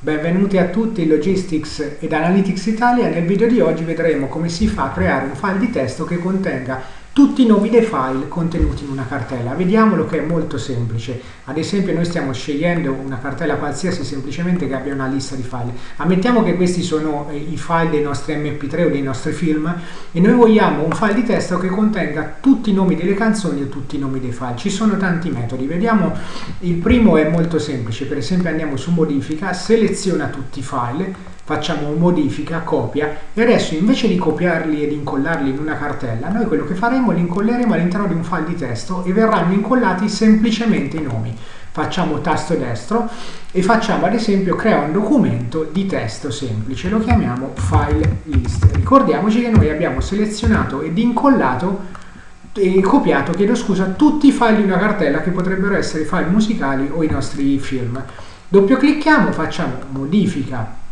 Benvenuti a tutti in Logistics ed Analytics Italia. Nel video di oggi vedremo come si fa a creare un file di testo che contenga tutti i nomi dei file contenuti in una cartella. Vediamolo che è molto semplice. Ad esempio noi stiamo scegliendo una cartella qualsiasi semplicemente che abbia una lista di file. Ammettiamo che questi sono eh, i file dei nostri mp3 o dei nostri film e noi vogliamo un file di testo che contenga tutti i nomi delle canzoni e tutti i nomi dei file. Ci sono tanti metodi. Vediamo, il primo è molto semplice. Per esempio andiamo su modifica, seleziona tutti i file facciamo modifica, copia e adesso invece di copiarli ed incollarli in una cartella noi quello che faremo li incolleremo all'interno di un file di testo e verranno incollati semplicemente i nomi. Facciamo tasto destro e facciamo ad esempio crea un documento di testo semplice lo chiamiamo file list. Ricordiamoci che noi abbiamo selezionato ed incollato e copiato, chiedo scusa, tutti i file di una cartella che potrebbero essere file musicali o i nostri film. Doppio clicchiamo, facciamo modifica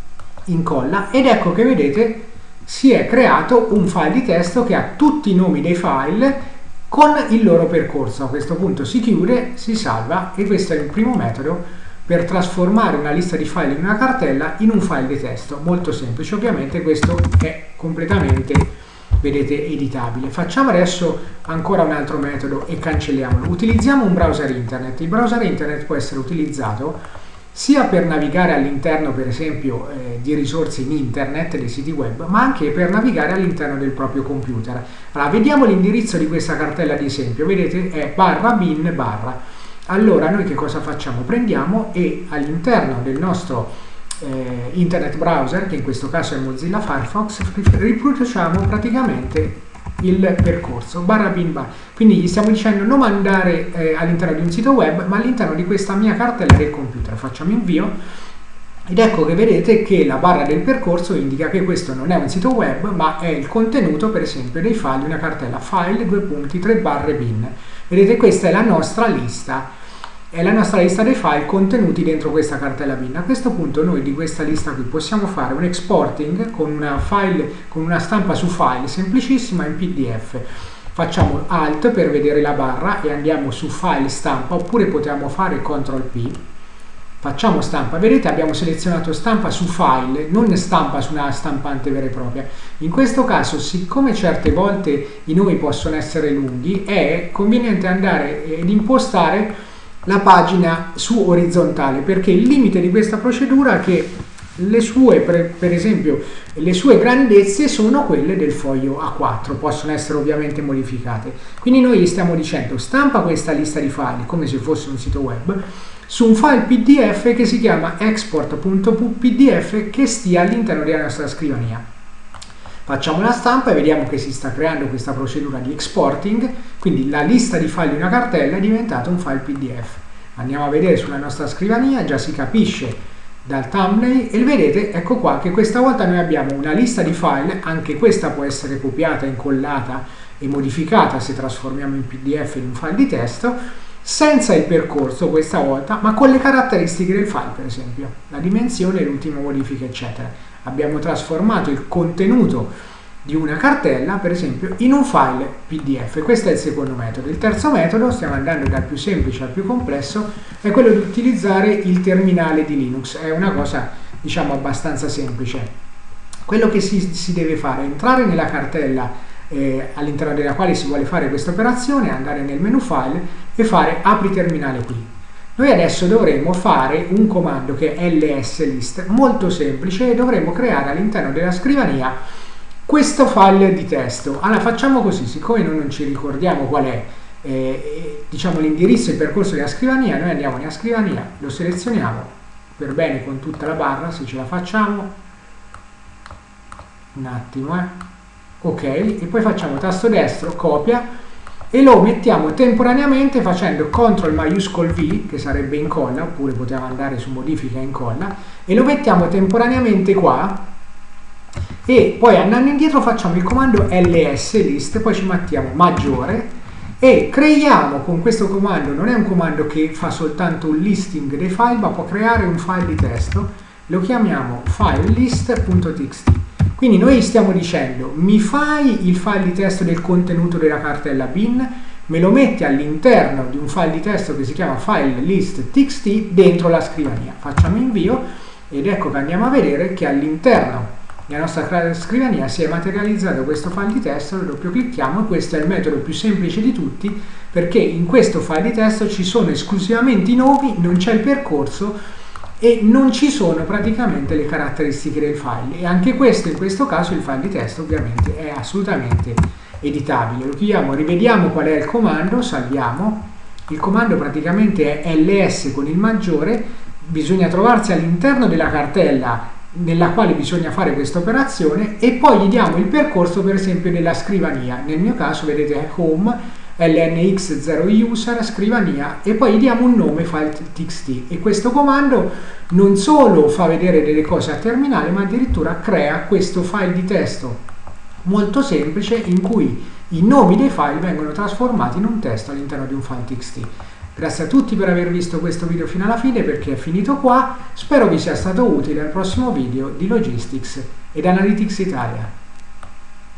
incolla ed ecco che vedete si è creato un file di testo che ha tutti i nomi dei file con il loro percorso. A questo punto si chiude, si salva e questo è il primo metodo per trasformare una lista di file in una cartella in un file di testo. Molto semplice, ovviamente questo è completamente, vedete, editabile. Facciamo adesso ancora un altro metodo e cancelliamolo. Utilizziamo un browser internet. Il browser internet può essere utilizzato sia per navigare all'interno per esempio eh, di risorse in internet, dei siti web, ma anche per navigare all'interno del proprio computer. Allora, vediamo l'indirizzo di questa cartella di esempio, vedete è barra bin barra. Allora noi che cosa facciamo? Prendiamo e all'interno del nostro eh, internet browser, che in questo caso è Mozilla Firefox, riproduciamo praticamente il percorso barra bin bar. Quindi gli stiamo dicendo non andare eh, all'interno di un sito web ma all'interno di questa mia cartella del computer. Facciamo invio. Ed ecco che vedete che la barra del percorso indica che questo non è un sito web ma è il contenuto per esempio dei file di una cartella. File due punti 3 barre bin. Vedete questa è la nostra lista è la nostra lista dei file contenuti dentro questa cartella bin. A questo punto noi di questa lista qui possiamo fare un exporting con una, file, con una stampa su file semplicissima in PDF. Facciamo Alt per vedere la barra e andiamo su File Stampa oppure possiamo fare CTRL P. Facciamo stampa, vedete abbiamo selezionato stampa su file, non stampa su una stampante vera e propria. In questo caso, siccome certe volte i nomi possono essere lunghi, è conveniente andare ed impostare la pagina su orizzontale perché il limite di questa procedura è che le sue, per, esempio, le sue grandezze sono quelle del foglio A4, possono essere ovviamente modificate. Quindi noi gli stiamo dicendo stampa questa lista di file come se fosse un sito web su un file PDF che si chiama export.pdf che stia all'interno della nostra scrivania. Facciamo la stampa e vediamo che si sta creando questa procedura di exporting, quindi la lista di file di una cartella è diventata un file PDF. Andiamo a vedere sulla nostra scrivania, già si capisce dal thumbnail e vedete, ecco qua, che questa volta noi abbiamo una lista di file, anche questa può essere copiata, incollata e modificata se trasformiamo in PDF in un file di testo, senza il percorso questa volta, ma con le caratteristiche del file, per esempio, la dimensione, l'ultima modifica, eccetera abbiamo trasformato il contenuto di una cartella, per esempio, in un file PDF. Questo è il secondo metodo. Il terzo metodo, stiamo andando dal più semplice al più complesso, è quello di utilizzare il terminale di Linux. È una cosa, diciamo, abbastanza semplice. Quello che si, si deve fare è entrare nella cartella eh, all'interno della quale si vuole fare questa operazione, andare nel menu file e fare apri terminale qui. Noi adesso dovremo fare un comando che è lslist, molto semplice, e dovremo creare all'interno della scrivania questo file di testo. Allora facciamo così, siccome noi non ci ricordiamo qual è eh, diciamo l'indirizzo e il percorso della scrivania, noi andiamo nella scrivania, lo selezioniamo per bene con tutta la barra, se ce la facciamo, un attimo, eh. ok, e poi facciamo tasto destro, copia, e lo mettiamo temporaneamente facendo CTRL maiuscolo V, che sarebbe incolla, oppure potevamo andare su modifica incolla, e lo mettiamo temporaneamente qua, e poi andando indietro facciamo il comando ls list, poi ci mettiamo maggiore, e creiamo con questo comando, non è un comando che fa soltanto un listing dei file, ma può creare un file di testo, lo chiamiamo filelist.txt quindi noi stiamo dicendo mi fai il file di testo del contenuto della cartella bin, me lo metti all'interno di un file di testo che si chiama file list txt dentro la scrivania. Facciamo invio ed ecco che andiamo a vedere che all'interno nella nostra scrivania si è materializzato questo file di testo, lo doppio clicchiamo e questo è il metodo più semplice di tutti perché in questo file di testo ci sono esclusivamente i nomi, non c'è il percorso e non ci sono praticamente le caratteristiche del file. E anche questo in questo caso il file di testo ovviamente è assolutamente editabile. Lo chiudiamo, rivediamo qual è il comando, salviamo, il comando praticamente è ls con il maggiore, bisogna trovarsi all'interno della cartella nella quale bisogna fare questa operazione e poi gli diamo il percorso per esempio nella scrivania. Nel mio caso vedete home lnx0user scrivania e poi gli diamo un nome file txt e questo comando non solo fa vedere delle cose a terminale ma addirittura crea questo file di testo molto semplice in cui i nomi dei file vengono trasformati in un testo all'interno di un file txt Grazie a tutti per aver visto questo video fino alla fine perché è finito qua. Spero vi sia stato utile al prossimo video di Logistics ed Analytics Italia.